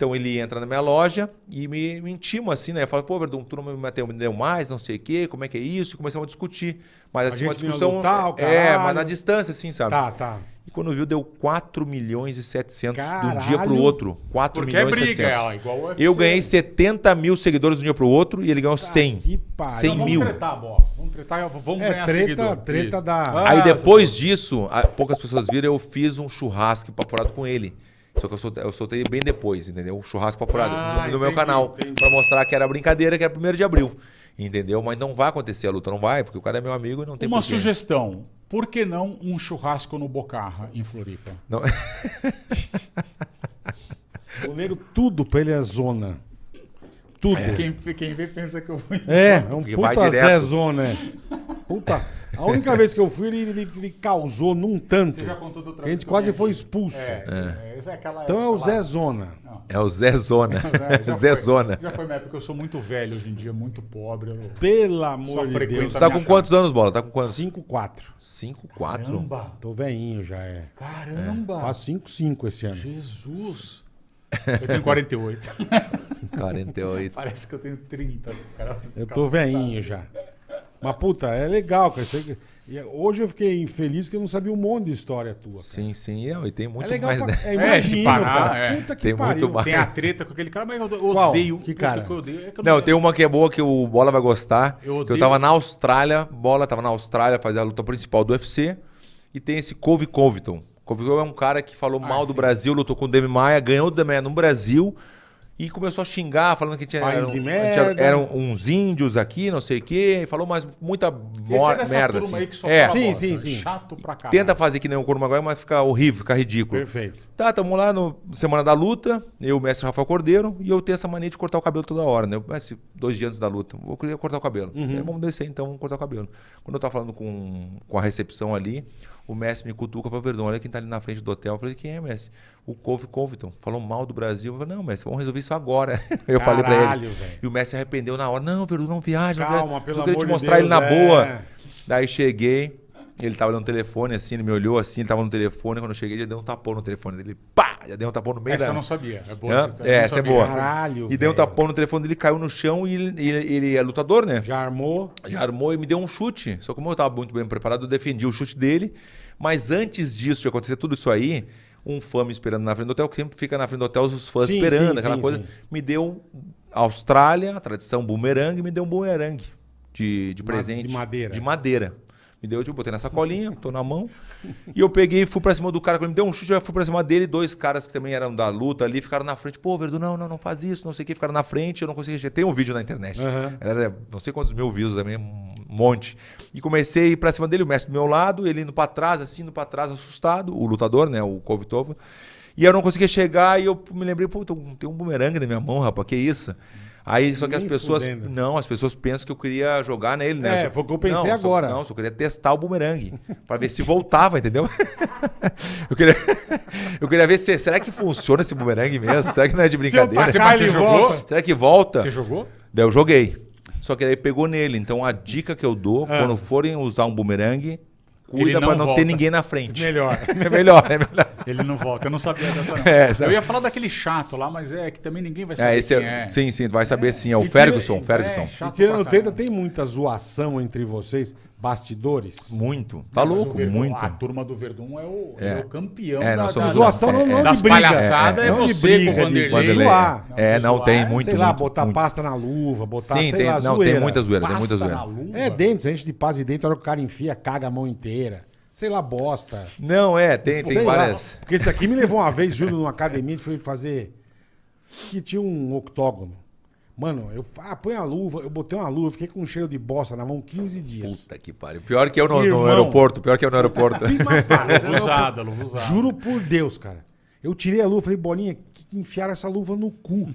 Então ele entra na minha loja e me, me intima assim, né? Fala, pô, Verdun, tu não me meteu, me deu mais, não sei o quê, como é que é isso? E começamos a discutir. Mas A assim, uma discussão. lutar, o é, caralho. mas na distância, assim, sabe? Tá, tá. E quando viu, deu 4 milhões e 700 de um Caralho. dia pro outro. 4 Porque é milhões e briga, 700. ela, igual o UFC. Eu ganhei 70 mil seguidores de um dia pro outro e ele ganhou 100. que pariu. 100 Então, mil. Vamos tretar, bola. Vamos tretar, vamos É, ganhar treta, seguidor. treta Isso. da- Ah, Aí depois disso, poucas pessoas viram, eu fiz um churrasco paporado com ele. Só que eu soltei, eu soltei bem depois, entendeu? Um churrasco paporado Ah, no, no meu entendi, canal. entendi. Pra mostrar que era brincadeira, que era 1 de abril. Entendeu? Mas não vai acontecer a luta, não vai, porque o cara é meu amigo e não tem Uma porquê. sugestão. Por que não um churrasco no Bocarra, em Floripa? Não- O tudo pra ele é zona. Tudo. Quem, quem vê pensa que eu vou... É, é um Porque puta. Zé Zona. é. Puta. A única vez que eu fui, ele, ele, ele causou num tanto. Você já contou do Que a gente quase foi expulso. É, é. essa é aquela Então é o Zé Zona. É o Zé Zona. Já Zé foi- Zona. Já foi minha época, eu sou muito velho hoje em dia, muito pobre. eu- Pelo amor de Deus. Tá com quantos anos, Bola? Tá com quantos? 5-4. 5, 4? Caramba! Tô velhinho já, é. Caramba! Faz 5-5 esse ano. Jesus! Eu tenho 48. 48. Parece que eu tenho 30. Cara, Eu tô velhinho já. Mas, puta, é legal, cara. E Hoje eu fiquei infeliz que eu não sabia um monte de história tua. cara. Sim, sim. Não, e tem muito é legal mais, pra... né? É, É, se imagino, parar, cara. é. Puta que Tem muito pariu. mais. Tem a treta com aquele cara, mas eu eu Qual? odeio. Que cara? que eu odeio. É que eu Não, tem uma que é boa que o Bola vai gostar. Eu que odeio- eu tava na Austrália, Bola tava na Austrália fazer a luta principal do UFC. E tem esse Cove Covington. Cove Covington é um cara que falou mal do sim. Brasil, lutou com o Demi Maia, ganhou o Demi Maia no Brasil. E começou a xingar, falando que tinha, eram, de tinha- merda. eram uns índios aqui, não sei o quê. Falou mais muita é merda. Assim. aí que só É, fala Sim, bosta. sim, sim. Chato pra caralho. tenta fazer que nem o Couro Maguire, mas fica horrível, fica ridículo. Perfeito. Tá, tamo lá no Semana da Luta, eu, o mestre Rafael Cordeiro, e eu tenho essa mania de cortar o cabelo toda hora, né? Eu, mestre, dois dias antes da luta, vou querer cortar o cabelo. Uhum. Aí, vamos descer então, vamos cortar o cabelo. Quando eu tava falando com, com a recepção ali, o mestre me cutuca e falou, Verdão, olha quem tá ali na frente do hotel. Eu falei, quem é, mestre? O Cove Covington. Falou mal do Brasil. Eu falei, não, mestre, vamos resolver isso agora. Eu falei pra Caralho, ele. velho. E o mestre arrependeu na hora. Não, Verdão, não viaja. não Calma, viaja. pelo queria amor te de mostrar ele Deus, na é. boa. Daí cheguei, ele tava no telefone assim, ele me olhou assim, ele tava no telefone. Quando eu cheguei, já deu um tapão no telefone dele. Pá! Já deu um tapão no meio Essa da... eu não sabia. É boa Hã? essa É, não essa é boa. Caralho, E deu um tapão no telefone dele, caiu no chão e ele, ele- ele é lutador, né? Já armou. Já armou e me deu um chute. Só que como eu estava muito bem preparado, eu defendi o chute dele. Mas antes disso, de acontecer tudo isso aí, um fã me esperando na frente do hotel, que sempre fica na frente do hotel os fãs Sim, esperando, sim, aquela sim, coisa. Me deu Austrália, a tradição bumerangue, me deu um bumerangue de, de presente. de madeira. De madeira. Me deu, tipo, botei na sacolinha, tô na mão. E eu peguei e fui pra cima do cara. Quando ele me deu um chute, eu fui pra cima dele. Dois caras que também eram da luta ali ficaram na frente. Pô, Verdu, não, não, não faz isso, não sei o que. Ficaram na frente, eu não consegui. Tem um vídeo na internet. Aham. Era não sei quantos mil views também, um monte. E comecei a ir pra cima dele, o mestre do meu lado, ele indo pra trás, assim, indo pra trás, assustado, o lutador, né, o Kovitova. E eu não conseguia chegar e eu me lembrei, pô, tem um- um bumerangue na minha mão, rapaz, que isso? Aí, só que as pessoas. fudendo. Não, as pessoas pensam que eu queria jogar nele, né? É, Só- foi o que eu pensei não, só- agora. não, só queria testar o bumerangue. pra ver se voltava, entendeu? eu, queria, eu queria ver se. Será que funciona esse bumerangue mesmo? Será que não é de brincadeira? tacar, Mas você jogou? Será que volta? Você jogou? Daí eu joguei. Só que daí pegou nele. Então a dica que eu dou, Ah. quando forem usar um bumerangue, Ele cuida não pra não volta. ter ninguém na frente. Melhor. É melhor, é melhor. Ele não volta. Eu não sabia dessa, não. É, sabe? eu ia falar daquele chato lá, mas é que também ninguém vai saber É, esse quem é, é. Sim, sim, vai saber sim. É o E tira- Ferguson, é, Ferguson. é, E chato tirando tem muita zoação entre vocês, bastidores. Muito. Tá Mas louco, Verdun- muito. A turma do Verdun é o, É. é o campeão É, da, nós da, somos da- Zoação não, é, não é. de das palhaçadas é, de você briga, com o de Vanderlei. É, não, zoar tem é- muito, sei lá, muito, botar muito. pasta na luva, botar, Sim, sei tem, lá, não, zoeira. tem muita zoeira, tem muita Pasta na zoeira. luva. É dentes, a gente de pasta de dentro, a hora que o cara enfia, caga a mão inteira. Sei lá, bosta. Não, é, tem, tem várias. Porque esse aqui me levou uma vez, juro, numa academia, a gente foi fazer. Que tinha um octógono. Mano, eu ah, põe a luva, eu botei uma luva, fiquei com um cheiro de bosta na mão 15 dias. Puta que pariu. Pior que eu no, Irmão. no aeroporto, pior que eu no aeroporto. Luva usada, luva usada. Juro por Deus, cara. Eu tirei a luva, falei, Bolinha, que que enfiaram essa luva no cu?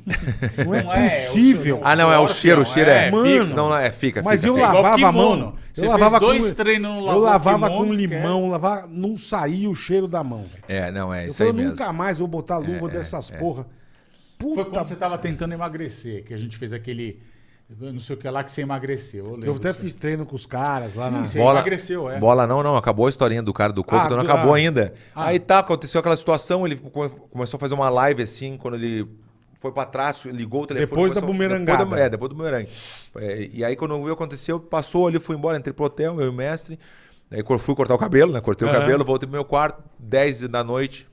Não é Não é, possível. seu- ah, não, é o cheiro, o cheiro é. é, Mano. fixa. Não, é, fica, Mas fica, eu fica. Lavava a mão. Você eu fez lavava dois com, treinos, não Eu lavava kimono, com limão, lavava, não saía o cheiro da mão. É, não, é Eu isso aí falei, mesmo. nunca mais vou botar luva dessas porra. Foi Puta, quando você tava tentando emagrecer, que a gente fez aquele. Não sei o que lá que você emagreceu. Eu, eu até disso. fiz treino com os caras lá Sim, na... sim. Bola, emagreceu, é. Bola não, não, acabou a historinha do cara do corpo, Ah, então não do- acabou ah. ainda. Aí tá, aconteceu aquela situação, ele come- começou a fazer uma live assim, quando ele foi pra trás, ligou o telefone. Depois da começou- bumerangada. Depois da, é, depois do bumerangue. É, e aí, quando viu aconteceu, passou ali, fui embora, entrei pro hotel, eu e o mestre. Aí fui cortar o cabelo, né? Cortei Aham. o cabelo, voltei pro meu quarto, 10 da noite.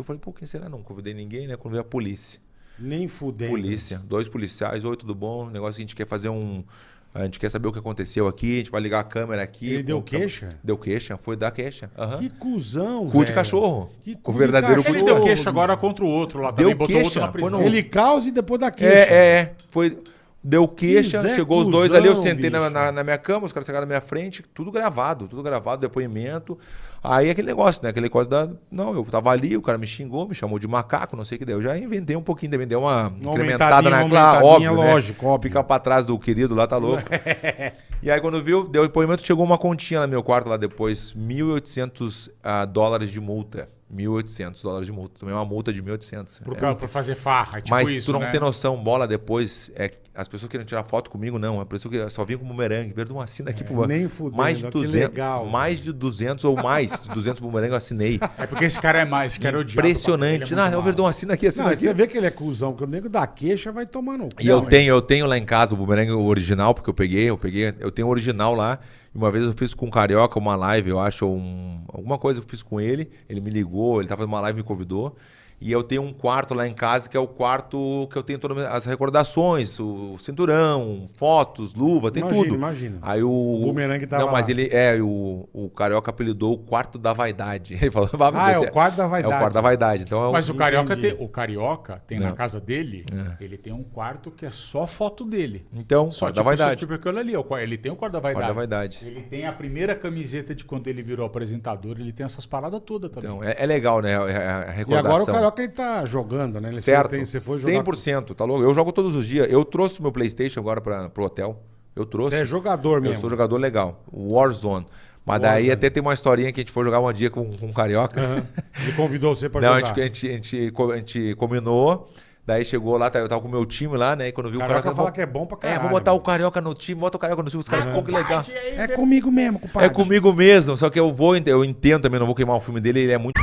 Eu falei, pô, quem será? Não convidei ninguém, né? Quando veio a polícia. Nem fudendo. Polícia, dois policiais, oi, tudo bom? O negócio que a gente quer fazer um. A gente quer saber o que aconteceu aqui, a gente vai ligar a câmera aqui. Ele deu queixa? Deu queixa, foi dar queixa. Aham. Que cuzão, Cu de velho. cachorro. Que O cu de verdadeiro cu Ele de deu cachorro, queixa agora contra o outro lá Deu também, botou outro queixa, na foi prisão. no- Ele causa e depois dá queixa. É, é, é. Foi. Deu queixa, Zé chegou os dois ali, eu sentei na, na, na minha cama, os caras chegaram na minha frente, tudo gravado, tudo gravado, depoimento. Aí aquele negócio, né? Aquele negócio da. Não, eu tava ali, o cara me xingou, me chamou de macaco, não sei o que deu. Eu já inventei um pouquinho, também deu uma, incrementada na claro, óbvio. né? lógico, óbvio. Ficar pra trás do querido lá, tá louco. e aí, quando viu, deu depoimento, chegou uma continha no meu quarto lá depois, 1.800 ah, dólares de multa. 1.800 dólares de multa. Tomei uma multa de 1.800. Por, É, fazer farra, é tipo mas isso, tu não né? tem noção, bola depois. É, as pessoas queriam tirar foto comigo, não. A pessoa que só vinha com bumerangue. Verdade, uma assina aqui pro É, nem fudendo, Mais de que 200. legal. mais de 200 ou mais de 200 bumerangue eu assinei. É porque esse cara é mais, esse cara é odiado. Impressionante. É Não, o. Verdão assina aqui, assina Não, aqui. você vê que ele é cuzão, que o nego da queixa vai tomar no cu. E eu Não, tenho, eu tenho lá em casa o bumerangue original, porque eu peguei, eu peguei, eu tenho o original lá. Uma vez eu fiz com o Carioca uma live, eu acho, um, alguma coisa que eu fiz com ele. Ele me ligou, ele tava numa live e me convidou. E eu tenho um quarto lá em casa, que é o quarto que eu tenho todas as recordações, o cinturão, fotos, luva, tem Imagina, tudo. imagina. Aí o, O bumerangue tava Não, mas lá. ele é, o, o Carioca apelidou o quarto da vaidade. Ele falou, "Vá, Ah, é você- o quarto da É vaidade. o quarto da vaidade. Então é Mas o Carioca, tem, o Carioca tem na Não. casa dele, É. ele tem um quarto que é só foto dele. Então, Só quarto da tipo, isso, vaidade. tipo aquilo ali, ó, ele tem o quarto da vaidade. Quarto da vaidade. Ele tem a primeira camiseta de quando ele virou apresentador, ele tem essas paradas todas também. Então, é, é legal, né? A, a E recordação. agora o Carioca ele tá jogando, né? Ele Certo. Tem- você foi jogar... 100%, tá louco? Eu jogo todos os dias. Eu trouxe meu PlayStation agora para pro hotel. Eu trouxe. Você é jogador Eu mesmo. sou jogador legal. Warzone. Mas daí até tem uma historinha que a gente foi jogar um dia com, com um carioca. Aham. Ele convidou você pra Não, a jogar. gente, a, gente, a, gente, a gente combinou. Daí chegou lá, tá, eu tava com o meu time lá, né? E quando viu o Carioca carioca. fala que é bom pra É, caralho. vou botar o mano. carioca no time, bota o carioca no time. Os caras, pô, que legal. É comigo mesmo, compadre. É comigo mesmo, só que eu vou, eu entendo também, não vou queimar o filme dele, ele é muito.